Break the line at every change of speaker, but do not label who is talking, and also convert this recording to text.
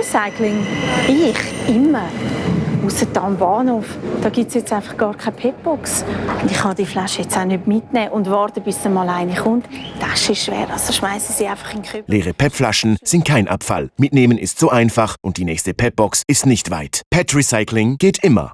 Recycling? Ich? Immer. Ausser am Bahnhof. Da gibt es jetzt einfach gar keine Petbox. Und ich kann die Flasche jetzt auch nicht mitnehmen und warten, bis dann mal eine kommt. Das ist schwer, also schmeißen sie einfach in den Kübel.
Leere PET-Flaschen sind kein Abfall. Mitnehmen ist so einfach und die nächste PET-Box ist nicht weit. PET Recycling geht immer.